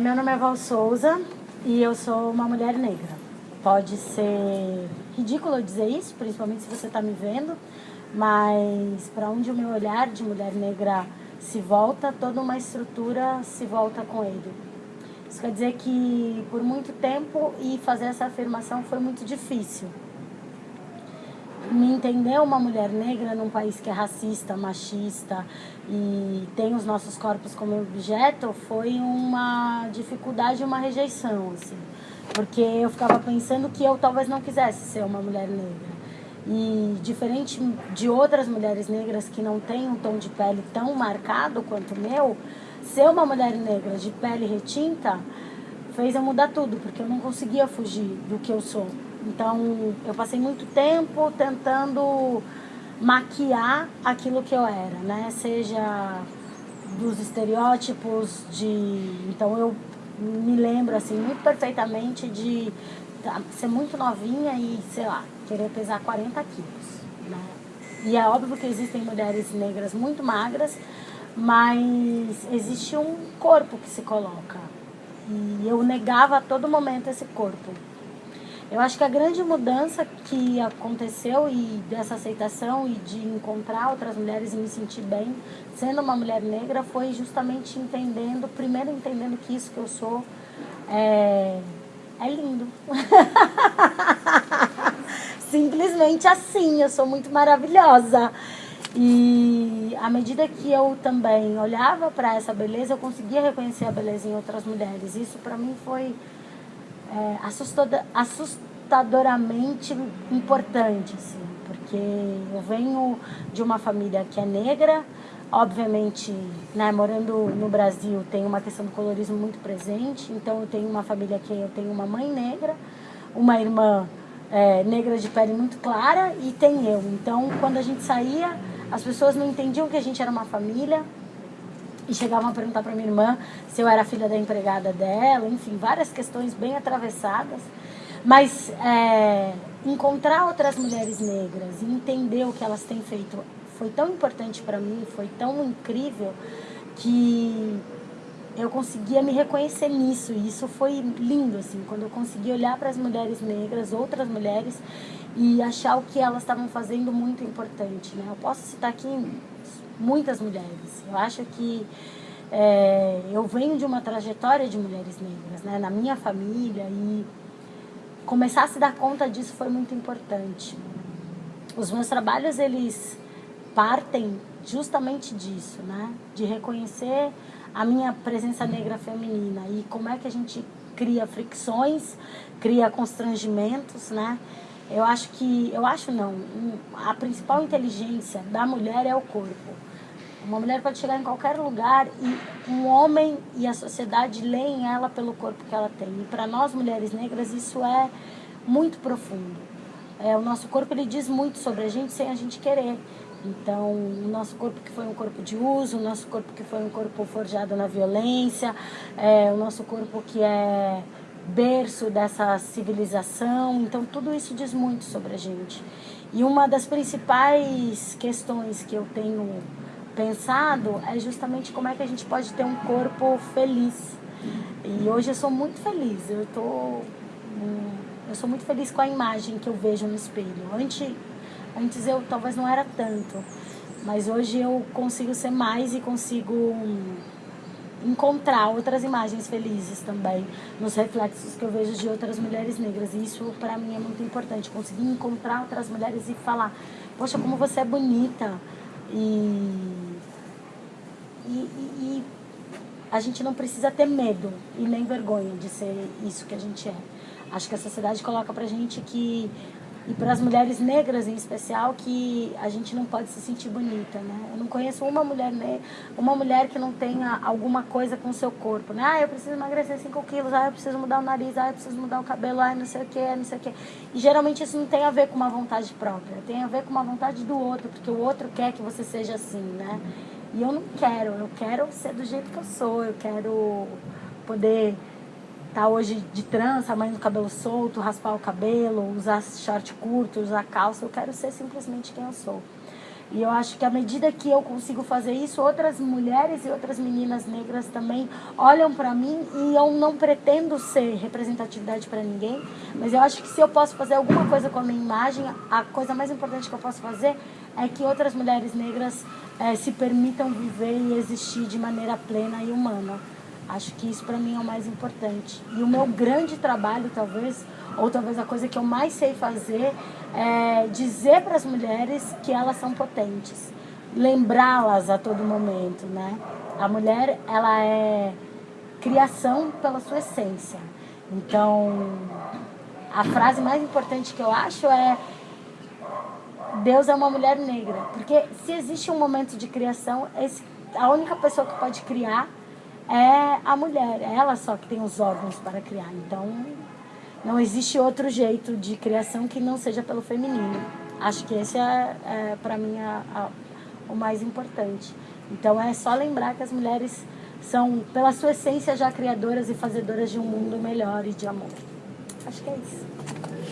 Meu nome é Val Souza e eu sou uma mulher negra. Pode ser ridículo dizer isso, principalmente se você está me vendo, mas para onde o meu olhar de mulher negra se volta, toda uma estrutura se volta com ele. Isso quer dizer que por muito tempo e fazer essa afirmação foi muito difícil. Me entender uma mulher negra num país que é racista, machista e tem os nossos corpos como objeto foi uma dificuldade, uma rejeição, assim. Porque eu ficava pensando que eu talvez não quisesse ser uma mulher negra. E diferente de outras mulheres negras que não têm um tom de pele tão marcado quanto o meu, ser uma mulher negra de pele retinta fez eu mudar tudo, porque eu não conseguia fugir do que eu sou. Então, eu passei muito tempo tentando maquiar aquilo que eu era, né? Seja dos estereótipos de... Então, eu me lembro, assim, muito perfeitamente de tá, ser muito novinha e, sei lá, querer pesar 40 quilos, né? E é óbvio que existem mulheres negras muito magras, mas existe um corpo que se coloca. E eu negava a todo momento esse corpo. Eu acho que a grande mudança que aconteceu e dessa aceitação e de encontrar outras mulheres e me sentir bem sendo uma mulher negra foi justamente entendendo, primeiro entendendo que isso que eu sou é, é lindo. Simplesmente assim, eu sou muito maravilhosa. E à medida que eu também olhava para essa beleza, eu conseguia reconhecer a beleza em outras mulheres. Isso para mim foi é, assustadoramente importante, assim, porque eu venho de uma família que é negra, obviamente, né, morando no Brasil, tem uma questão do colorismo muito presente, então eu tenho uma família que eu tenho uma mãe negra, uma irmã é, negra de pele muito clara e tem eu. Então, quando a gente saía as pessoas não entendiam que a gente era uma família e chegavam a perguntar para minha irmã se eu era filha da empregada dela, enfim, várias questões bem atravessadas. Mas é, encontrar outras mulheres negras e entender o que elas têm feito foi tão importante para mim, foi tão incrível que eu conseguia me reconhecer nisso. E isso foi lindo, assim, quando eu consegui olhar para as mulheres negras, outras mulheres, e achar o que elas estavam fazendo muito importante. Né? Eu posso citar aqui muitas mulheres. Eu acho que é, eu venho de uma trajetória de mulheres negras, né? na minha família, e começar a se dar conta disso foi muito importante. Os meus trabalhos, eles partem justamente disso, né? De reconhecer a minha presença negra feminina e como é que a gente cria fricções, cria constrangimentos, né? Eu acho que, eu acho não, a principal inteligência da mulher é o corpo. Uma mulher pode chegar em qualquer lugar e um homem e a sociedade leem ela pelo corpo que ela tem. E para nós mulheres negras isso é muito profundo. É, o nosso corpo ele diz muito sobre a gente sem a gente querer. Então, o nosso corpo que foi um corpo de uso, o nosso corpo que foi um corpo forjado na violência, é, o nosso corpo que é berço dessa civilização. Então, tudo isso diz muito sobre a gente. E uma das principais questões que eu tenho pensado é justamente como é que a gente pode ter um corpo feliz. E hoje eu sou muito feliz. Eu tô hum, eu sou muito feliz com a imagem que eu vejo no espelho. Antes antes eu talvez não era tanto, mas hoje eu consigo ser mais e consigo hum, encontrar outras imagens felizes também nos reflexos que eu vejo de outras mulheres negras. E isso para mim é muito importante, conseguir encontrar outras mulheres e falar, poxa, como você é bonita. E, e, e, a gente não precisa ter medo e nem vergonha de ser isso que a gente é. Acho que a sociedade coloca pra gente que e para as mulheres negras em especial que a gente não pode se sentir bonita, né? Eu não conheço uma mulher uma mulher que não tenha alguma coisa com o seu corpo, né? Ah, eu preciso emagrecer 5 quilos, ah, eu preciso mudar o nariz, ah, eu preciso mudar o cabelo, ah, não sei o que, não sei o que. E geralmente isso não tem a ver com uma vontade própria, tem a ver com uma vontade do outro, porque o outro quer que você seja assim, né? E eu não quero, eu quero ser do jeito que eu sou, eu quero poder tá hoje de trança, mãe do cabelo solto, raspar o cabelo, usar short curto, usar calça, eu quero ser simplesmente quem eu sou. E eu acho que à medida que eu consigo fazer isso, outras mulheres e outras meninas negras também olham para mim e eu não pretendo ser representatividade para ninguém, mas eu acho que se eu posso fazer alguma coisa com a minha imagem, a coisa mais importante que eu posso fazer é que outras mulheres negras é, se permitam viver e existir de maneira plena e humana. Acho que isso para mim é o mais importante. E o meu grande trabalho, talvez, ou talvez a coisa que eu mais sei fazer, é dizer para as mulheres que elas são potentes. Lembrá-las a todo momento, né? A mulher, ela é criação pela sua essência. Então, a frase mais importante que eu acho é Deus é uma mulher negra. Porque se existe um momento de criação, esse, a única pessoa que pode criar é a mulher. É ela só que tem os órgãos para criar. Então, não existe outro jeito de criação que não seja pelo feminino. Acho que esse é, é para mim, a, a, o mais importante. Então, é só lembrar que as mulheres são, pela sua essência, já criadoras e fazedoras de um mundo melhor e de amor. Acho que é isso.